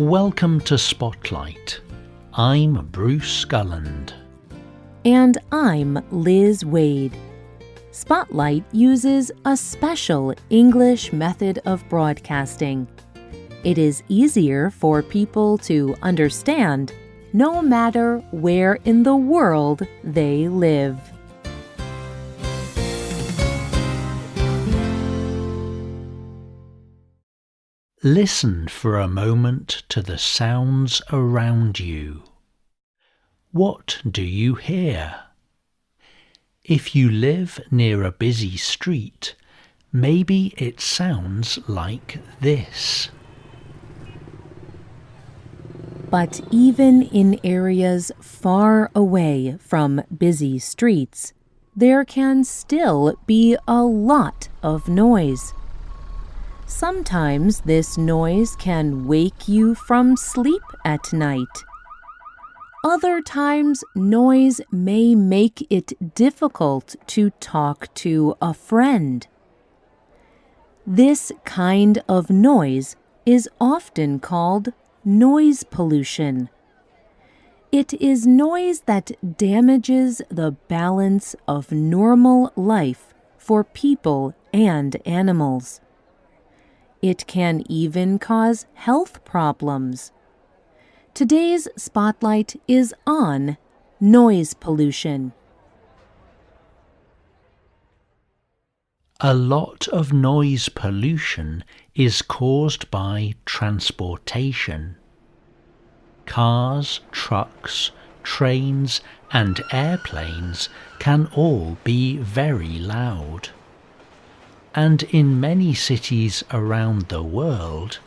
Welcome to Spotlight. I'm Bruce Gulland. And I'm Liz Waid. Spotlight uses a special English method of broadcasting. It is easier for people to understand no matter where in the world they live. Listen for a moment to the sounds around you. What do you hear? If you live near a busy street, maybe it sounds like this. But even in areas far away from busy streets, there can still be a lot of noise. Sometimes this noise can wake you from sleep at night. Other times, noise may make it difficult to talk to a friend. This kind of noise is often called noise pollution. It is noise that damages the balance of normal life for people and animals. It can even cause health problems. Today's spotlight is on noise pollution. A lot of noise pollution is caused by transportation. Cars, trucks, trains, and airplanes can all be very loud and in many cities around the world,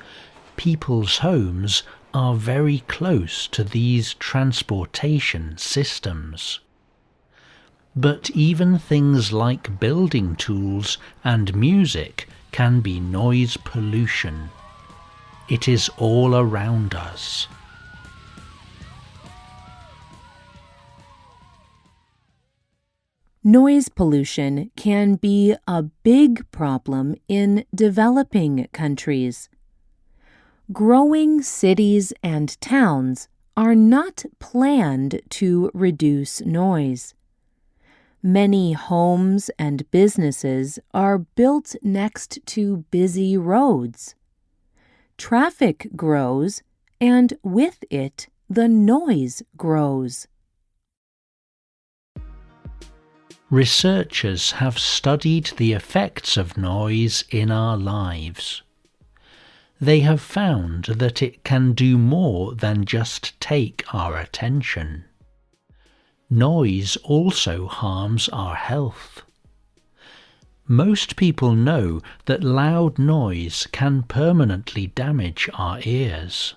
people's homes are very close to these transportation systems. But even things like building tools and music can be noise pollution. It is all around us. Noise pollution can be a big problem in developing countries. Growing cities and towns are not planned to reduce noise. Many homes and businesses are built next to busy roads. Traffic grows, and with it, the noise grows. Researchers have studied the effects of noise in our lives. They have found that it can do more than just take our attention. Noise also harms our health. Most people know that loud noise can permanently damage our ears.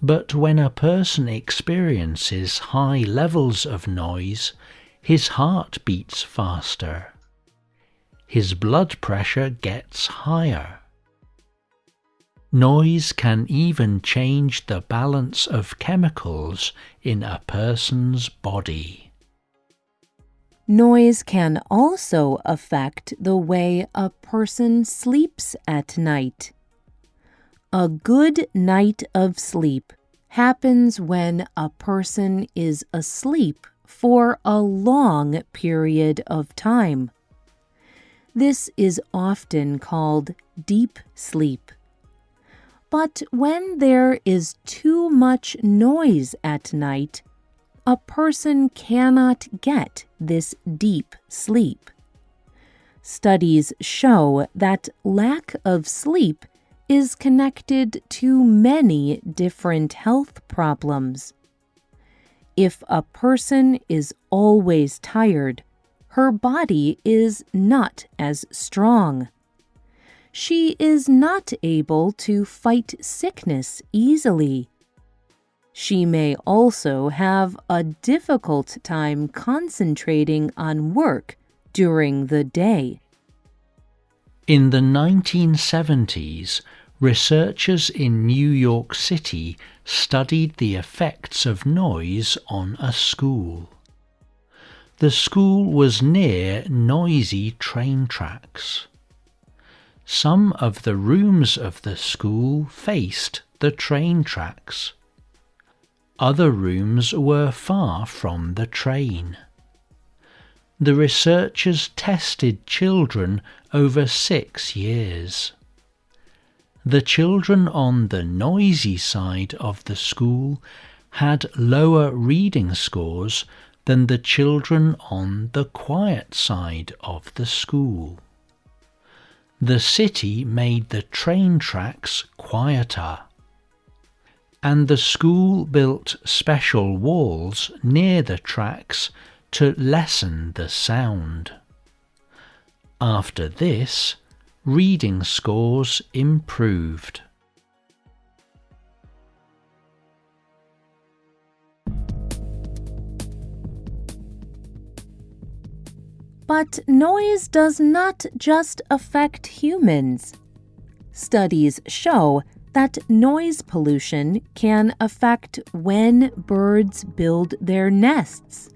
But when a person experiences high levels of noise, his heart beats faster. His blood pressure gets higher. Noise can even change the balance of chemicals in a person's body. Noise can also affect the way a person sleeps at night. A good night of sleep happens when a person is asleep for a long period of time. This is often called deep sleep. But when there is too much noise at night, a person cannot get this deep sleep. Studies show that lack of sleep is connected to many different health problems. If a person is always tired, her body is not as strong. She is not able to fight sickness easily. She may also have a difficult time concentrating on work during the day. In the 1970s, researchers in New York City studied the effects of noise on a school. The school was near noisy train tracks. Some of the rooms of the school faced the train tracks. Other rooms were far from the train. The researchers tested children over six years. The children on the noisy side of the school had lower reading scores than the children on the quiet side of the school. The city made the train tracks quieter. And the school built special walls near the tracks to lessen the sound. After this, reading scores improved. But noise does not just affect humans. Studies show that noise pollution can affect when birds build their nests.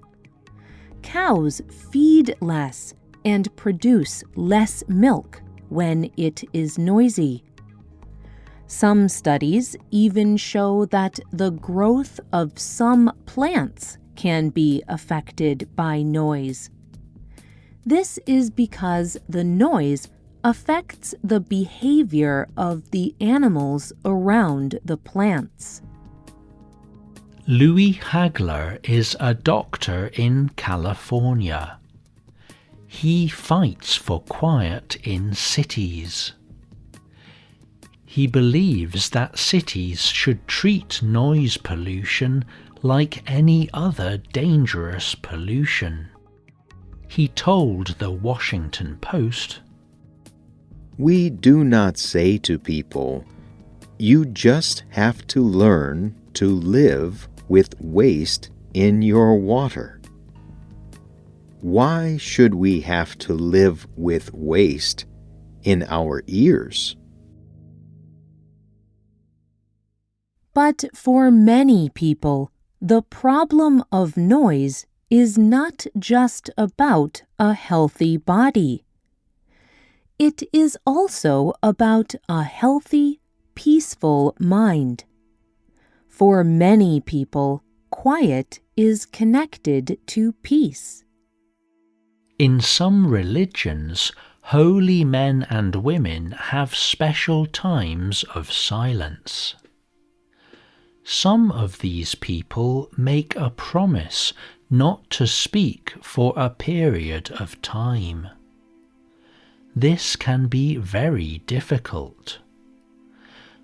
Cows feed less and produce less milk when it is noisy. Some studies even show that the growth of some plants can be affected by noise. This is because the noise affects the behavior of the animals around the plants. Louis Hagler is a doctor in California. He fights for quiet in cities. He believes that cities should treat noise pollution like any other dangerous pollution. He told the Washington Post We do not say to people, you just have to learn to live with waste in your water. Why should we have to live with waste in our ears? But for many people, the problem of noise is not just about a healthy body. It is also about a healthy, peaceful mind. For many people, quiet is connected to peace. In some religions, holy men and women have special times of silence. Some of these people make a promise not to speak for a period of time. This can be very difficult.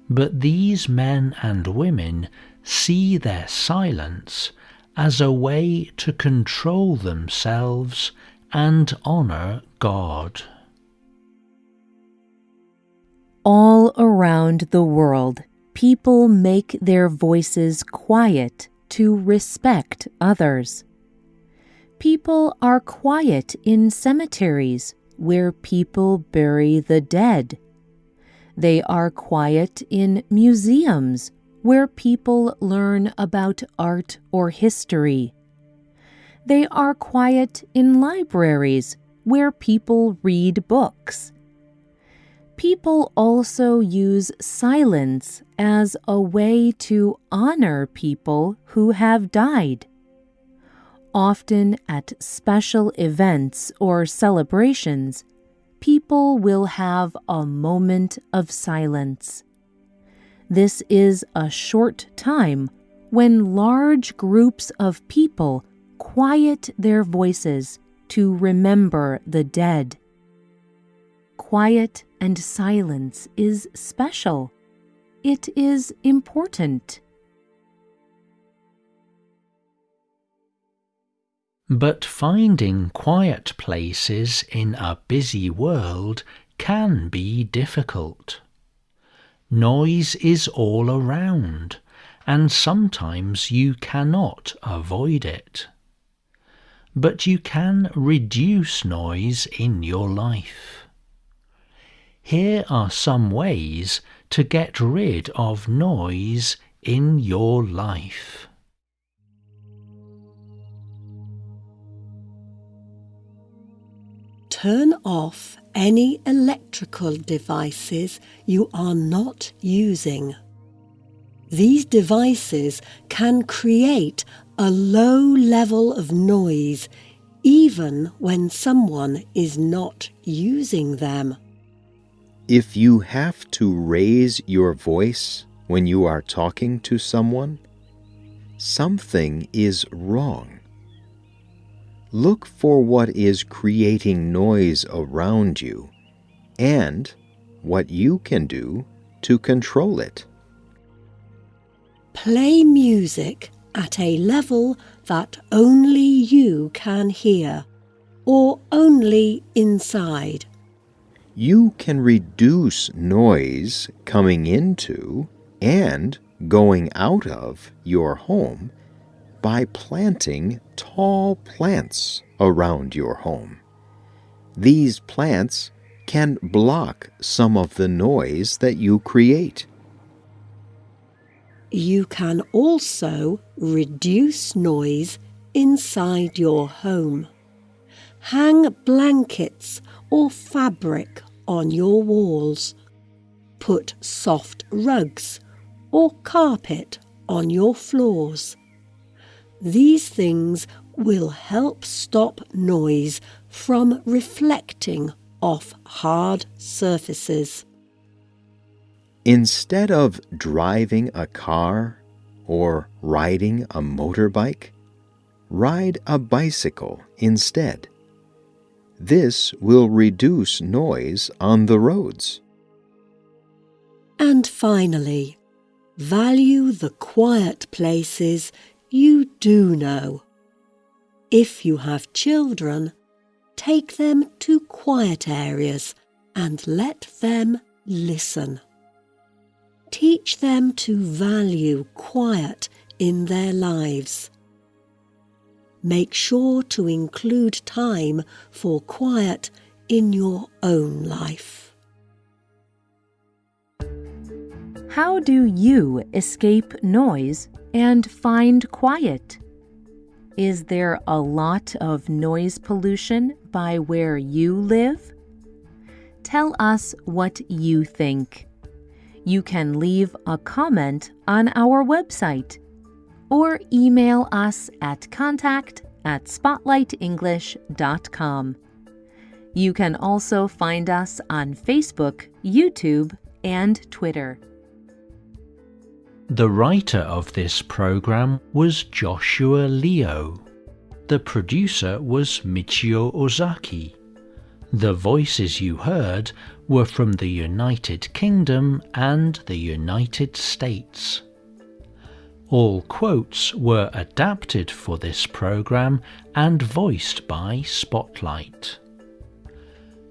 But these men and women see their silence as a way to control themselves and honor God. All around the world, people make their voices quiet to respect others. People are quiet in cemeteries where people bury the dead. They are quiet in museums where people learn about art or history. They are quiet in libraries where people read books. People also use silence as a way to honor people who have died. Often at special events or celebrations, people will have a moment of silence. This is a short time when large groups of people quiet their voices to remember the dead. Quiet and silence is special. It is important. But finding quiet places in a busy world can be difficult. Noise is all around, and sometimes you cannot avoid it. But you can reduce noise in your life. Here are some ways to get rid of noise in your life. turn off any electrical devices you are not using. These devices can create a low level of noise even when someone is not using them. If you have to raise your voice when you are talking to someone, something is wrong. Look for what is creating noise around you and what you can do to control it. Play music at a level that only you can hear or only inside. You can reduce noise coming into and going out of your home by planting tall plants around your home. These plants can block some of the noise that you create. You can also reduce noise inside your home. Hang blankets or fabric on your walls. Put soft rugs or carpet on your floors. These things will help stop noise from reflecting off hard surfaces. Instead of driving a car or riding a motorbike, ride a bicycle instead. This will reduce noise on the roads. And finally, value the quiet places you do know. If you have children, take them to quiet areas and let them listen. Teach them to value quiet in their lives. Make sure to include time for quiet in your own life. How do you escape noise and find quiet? Is there a lot of noise pollution by where you live? Tell us what you think you can leave a comment on our website or email us at contact at spotlightenglish.com. You can also find us on Facebook, YouTube, and Twitter. The writer of this program was Joshua Leo. The producer was Michio Ozaki. The voices you heard were from the United Kingdom and the United States. All quotes were adapted for this program and voiced by Spotlight.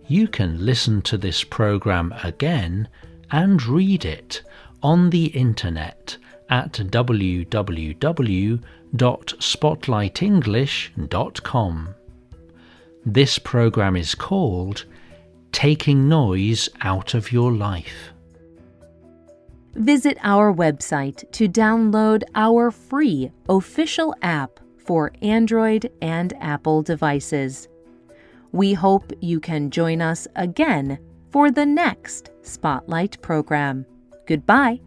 You can listen to this program again and read it on the internet at www.spotlightenglish.com. This program is called Taking Noise Out of Your Life. Visit our website to download our free official app for Android and Apple devices. We hope you can join us again for the next Spotlight program. Goodbye.